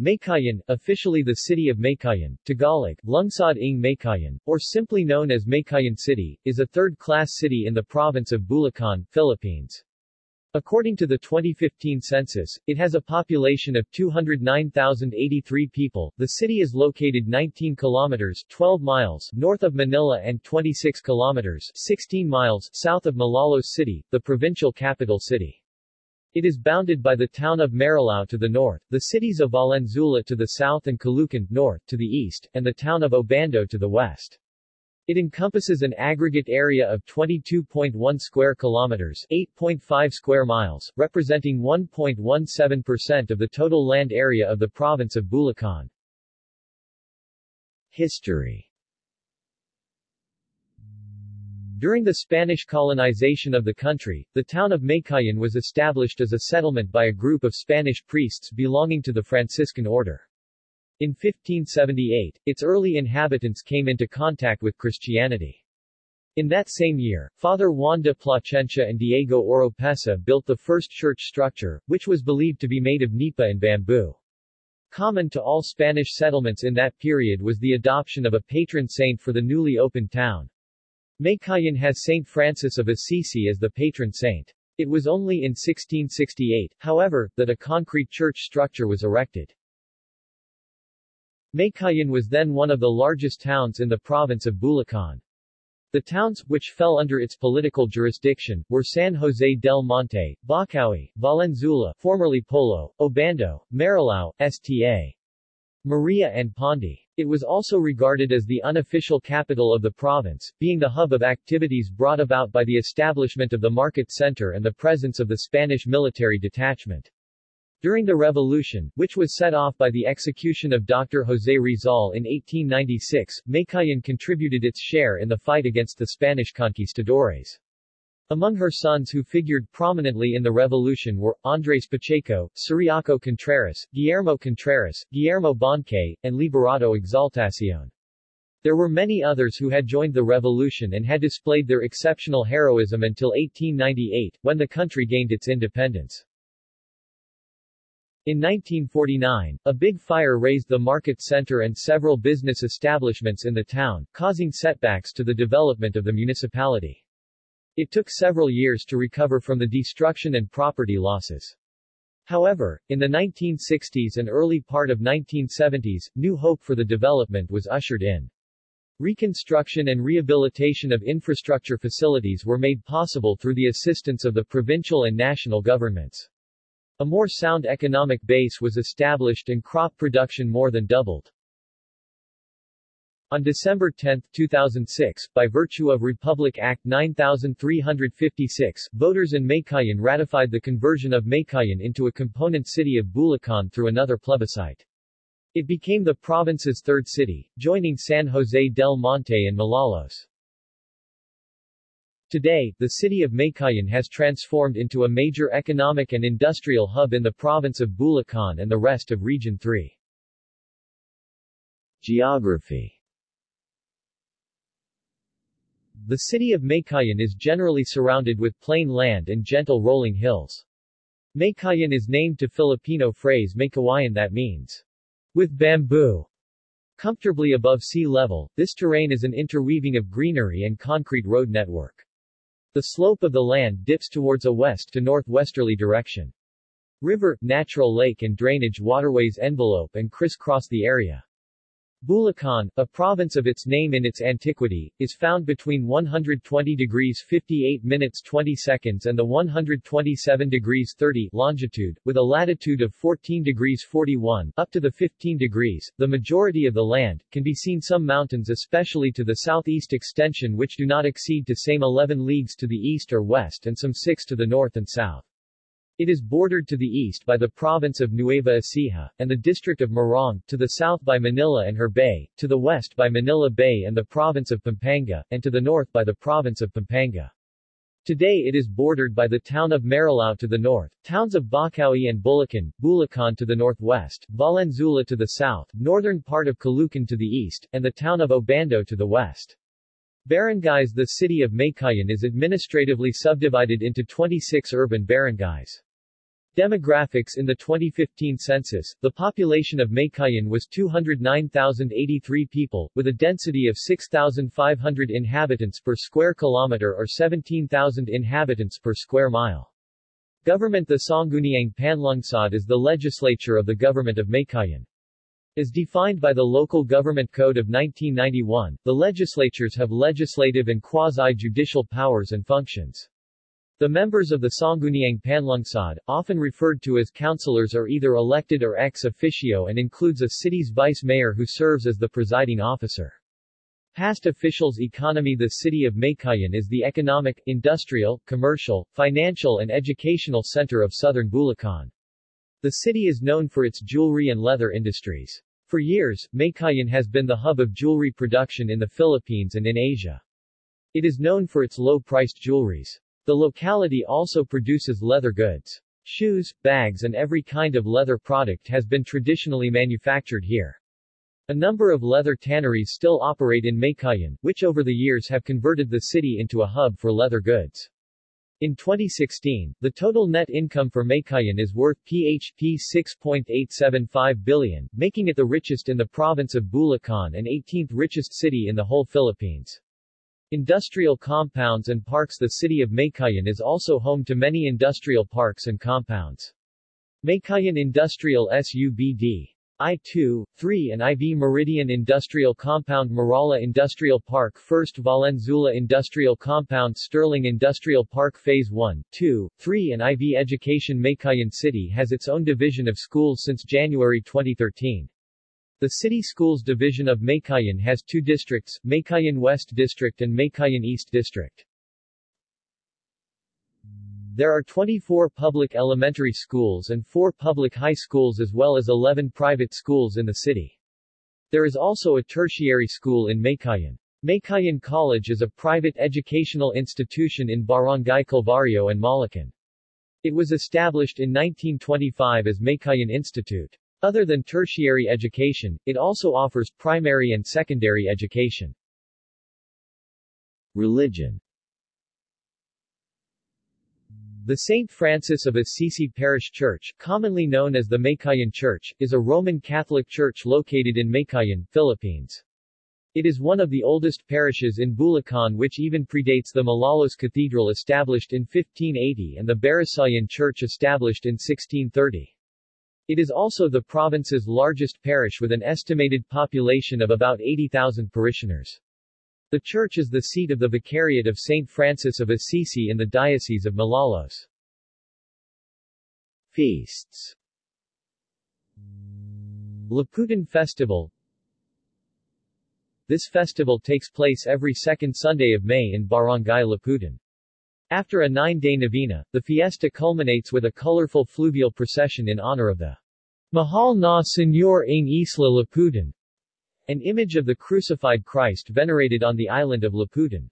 Meycauayan, officially the city of Meycauayan, Tagalog, Lungsod ng Meycauayan, or simply known as Meycauayan City, is a third-class city in the province of Bulacan, Philippines. According to the 2015 census, it has a population of 209,083 people. The city is located 19 kilometers 12 miles north of Manila and 26 kilometers 16 miles south of Malolos City, the provincial capital city. It is bounded by the town of Marilao to the north, the cities of Valenzuela to the south and Caloocan north to the east, and the town of Obando to the west. It encompasses an aggregate area of 22.1 square kilometers, 8.5 square miles, representing 1.17% of the total land area of the province of Bulacan. History During the Spanish colonization of the country, the town of Meycauayan was established as a settlement by a group of Spanish priests belonging to the Franciscan order. In 1578, its early inhabitants came into contact with Christianity. In that same year, Father Juan de Placencia and Diego Oropesa built the first church structure, which was believed to be made of nipa and bamboo. Common to all Spanish settlements in that period was the adoption of a patron saint for the newly opened town. Meycauayan has Saint Francis of Assisi as the patron saint. It was only in 1668, however, that a concrete church structure was erected. Meycauayan was then one of the largest towns in the province of Bulacan. The towns, which fell under its political jurisdiction, were San Jose del Monte, Bocaue, Valenzuela formerly Polo, Obando, Marilao, Sta. Maria and Pandi. It was also regarded as the unofficial capital of the province, being the hub of activities brought about by the establishment of the market center and the presence of the Spanish military detachment. During the revolution, which was set off by the execution of Dr. José Rizal in 1896, Meycauayan contributed its share in the fight against the Spanish conquistadores. Among her sons who figured prominently in the revolution were, Andres Pacheco, Ciriaco Contreras, Guillermo Contreras, Guillermo Bonque, and Liberato Exaltacion. There were many others who had joined the revolution and had displayed their exceptional heroism until 1898, when the country gained its independence. In 1949, a big fire razed the market center and several business establishments in the town, causing setbacks to the development of the municipality. It took several years to recover from the destruction and property losses. However, in the 1960s and early part of 1970s, new hope for the development was ushered in. Reconstruction and rehabilitation of infrastructure facilities were made possible through the assistance of the provincial and national governments. A more sound economic base was established and crop production more than doubled. On December 10, 2006, by virtue of Republic Act 9356, voters in Meycauayan ratified the conversion of Meycauayan into a component city of Bulacan through another plebiscite. It became the province's third city, joining San Jose del Monte and Malolos. Today, the city of Meycauayan has transformed into a major economic and industrial hub in the province of Bulacan and the rest of Region 3. Geography the city of Meycauayan is generally surrounded with plain land and gentle rolling hills. Meycauayan is named to Filipino phrase Maykawayan that means, with bamboo. Comfortably above sea level, this terrain is an interweaving of greenery and concrete road network. The slope of the land dips towards a west to northwesterly direction. River, natural lake and drainage waterways envelope and crisscross the area. Bulacan, a province of its name in its antiquity, is found between 120 degrees 58 minutes 20 seconds and the 127 degrees 30 longitude, with a latitude of 14 degrees 41 up to the 15 degrees. The majority of the land can be seen some mountains especially to the southeast extension which do not exceed to same 11 leagues to the east or west and some 6 to the north and south. It is bordered to the east by the province of Nueva Ecija, and the district of Morong, to the south by Manila and her bay, to the west by Manila Bay and the province of Pampanga, and to the north by the province of Pampanga. Today it is bordered by the town of Marilao to the north, towns of Bocaue and Bulacan, Bulacan to the northwest, Valenzuela to the south, northern part of Caloocan to the east, and the town of Obando to the west. Barangays The city of Meycauayan is administratively subdivided into 26 urban barangays. Demographics In the 2015 census, the population of Meycauayan was 209,083 people, with a density of 6,500 inhabitants per square kilometer or 17,000 inhabitants per square mile. Government The Sangguniang Panlungsod is the legislature of the government of Meycauayan. As defined by the Local Government Code of 1991, the legislatures have legislative and quasi-judicial powers and functions. The members of the Sangguniang Panlungsod, often referred to as councilors are either elected or ex officio and includes a city's vice mayor who serves as the presiding officer. Past officials economy The city of Meycauayan is the economic, industrial, commercial, financial and educational center of southern Bulacan. The city is known for its jewelry and leather industries. For years, Meycauayan has been the hub of jewelry production in the Philippines and in Asia. It is known for its low-priced jewelries. The locality also produces leather goods. Shoes, bags and every kind of leather product has been traditionally manufactured here. A number of leather tanneries still operate in Meycauayan, which over the years have converted the city into a hub for leather goods. In 2016, the total net income for Meycauayan is worth PHP 6.875 billion, making it the richest in the province of Bulacan and 18th richest city in the whole Philippines. Industrial compounds and parks The city of Meycauayan is also home to many industrial parks and compounds. Meycauayan Industrial SUBD I-2, 3 and IV Meridian Industrial Compound Marala Industrial Park First Valenzuela Industrial Compound Sterling Industrial Park Phase 1, 2, 3 and IV Education Meycauayan City has its own division of schools since January 2013. The City Schools Division of Meycauayan has two districts, Meycauayan West District and Meycauayan East District. There are 24 public elementary schools and 4 public high schools as well as 11 private schools in the city. There is also a tertiary school in Meycauayan. Meycauayan College is a private educational institution in Barangay Calvario and Malhacan. It was established in 1925 as Meycauayan Institute. Other than tertiary education, it also offers primary and secondary education. Religion The St. Francis of Assisi Parish Church, commonly known as the Meycauayan Church, is a Roman Catholic church located in Meycauayan, Philippines. It is one of the oldest parishes in Bulacan which even predates the Malolos Cathedral established in 1580 and the Barasoain Church established in 1630. It is also the province's largest parish with an estimated population of about 80,000 parishioners. The church is the seat of the Vicariate of St. Francis of Assisi in the Diocese of Malolos. Feasts Liputan Festival This festival takes place every second Sunday of May in Barangay Liputan. After a nine-day novena, the fiesta culminates with a colorful fluvial procession in honor of the Mahal na Señor ng Isla Liputan, an image of the crucified Christ venerated on the island of Liputan.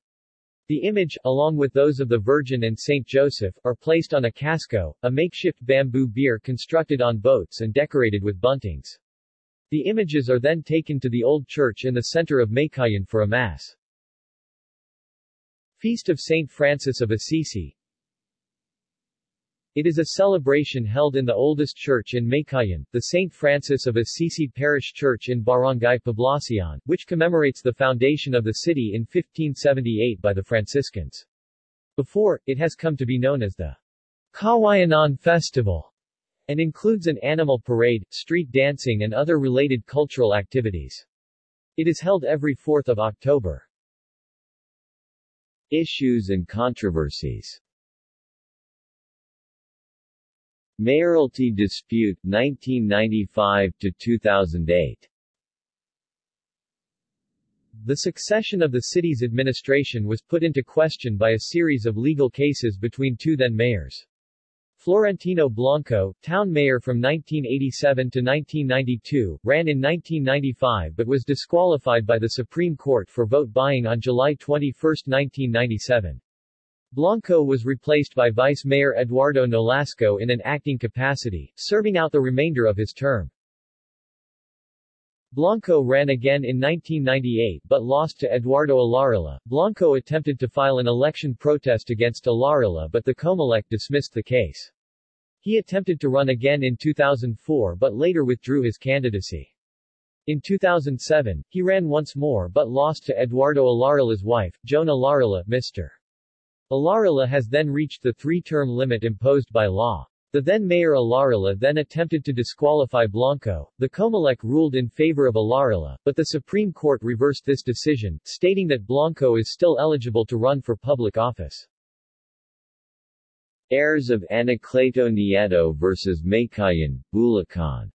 The image, along with those of the Virgin and Saint Joseph, are placed on a casco, a makeshift bamboo bier constructed on boats and decorated with buntings. The images are then taken to the old church in the center of Meycauayan for a mass. Feast of Saint Francis of Assisi It is a celebration held in the oldest church in Meycauayan, the St. Francis of Assisi Parish Church in Barangay Poblacion, which commemorates the foundation of the city in 1578 by the Franciscans. Before, it has come to be known as the Kawayanan Festival and includes an animal parade, street dancing and other related cultural activities. It is held every 4th of October. Issues and controversies Mayoralty dispute 1995 to 2008 The succession of the city's administration was put into question by a series of legal cases between two then mayors. Florentino Blanco, town mayor from 1987 to 1992, ran in 1995 but was disqualified by the Supreme Court for vote buying on July 21, 1997. Blanco was replaced by Vice Mayor Eduardo Nolasco in an acting capacity, serving out the remainder of his term. Blanco ran again in 1998 but lost to Eduardo Alarilla. Blanco attempted to file an election protest against Alarilla but the Comelec dismissed the case. He attempted to run again in 2004 but later withdrew his candidacy. In 2007, he ran once more but lost to Eduardo Alarilla's wife, Joan Alarilla, Mr. Alarilla has then reached the three-term limit imposed by law. The then-mayor Alarilla then attempted to disqualify Blanco. The Comelec ruled in favor of Alarilla, but the Supreme Court reversed this decision, stating that Blanco is still eligible to run for public office. Heirs of Anacleto Nieto vs. Meycauayan, Bulacan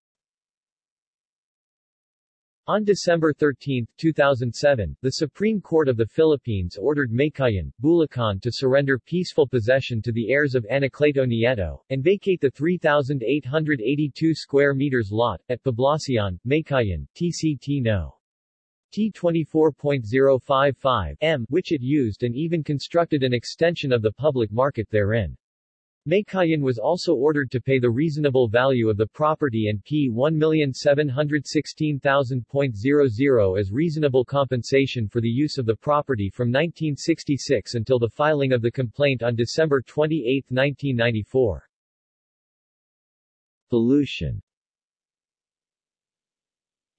on December 13, 2007, the Supreme Court of the Philippines ordered Meycauayan, Bulacan to surrender peaceful possession to the heirs of Anacleto Nieto, and vacate the 3,882 square meters lot, at Poblacion, Meycauayan, TCT No. T24.055 m, which it used and even constructed an extension of the public market therein. Meycauayan was also ordered to pay the reasonable value of the property and P 1,716,000.00 as reasonable compensation for the use of the property from 1966 until the filing of the complaint on December 28, 1994. Pollution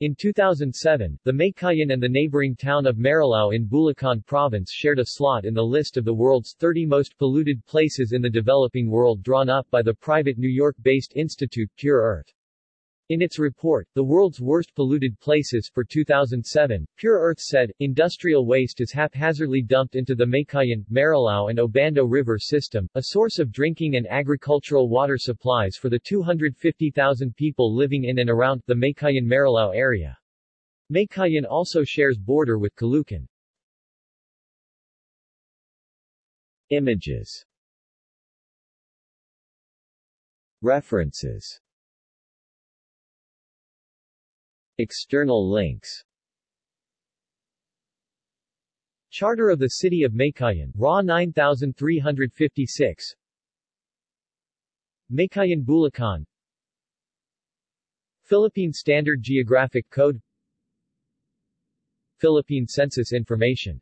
in 2007, the Meycauayan and the neighboring town of Marilao in Bulacan Province shared a slot in the list of the world's 30 most polluted places in the developing world drawn up by the private New York-based institute Pure Earth. In its report, The World's Worst Polluted Places for 2007, Pure Earth said, industrial waste is haphazardly dumped into the Meycauayan, Marilao and Obando River system, a source of drinking and agricultural water supplies for the 250,000 people living in and around the Meycauayan-Marilao area. Meycauayan also shares border with Caloocan. Images References External links. Charter of the City of Meycauayan, RA 9356 Meycauayan Bulacan. Philippine Standard Geographic Code. Philippine Census Information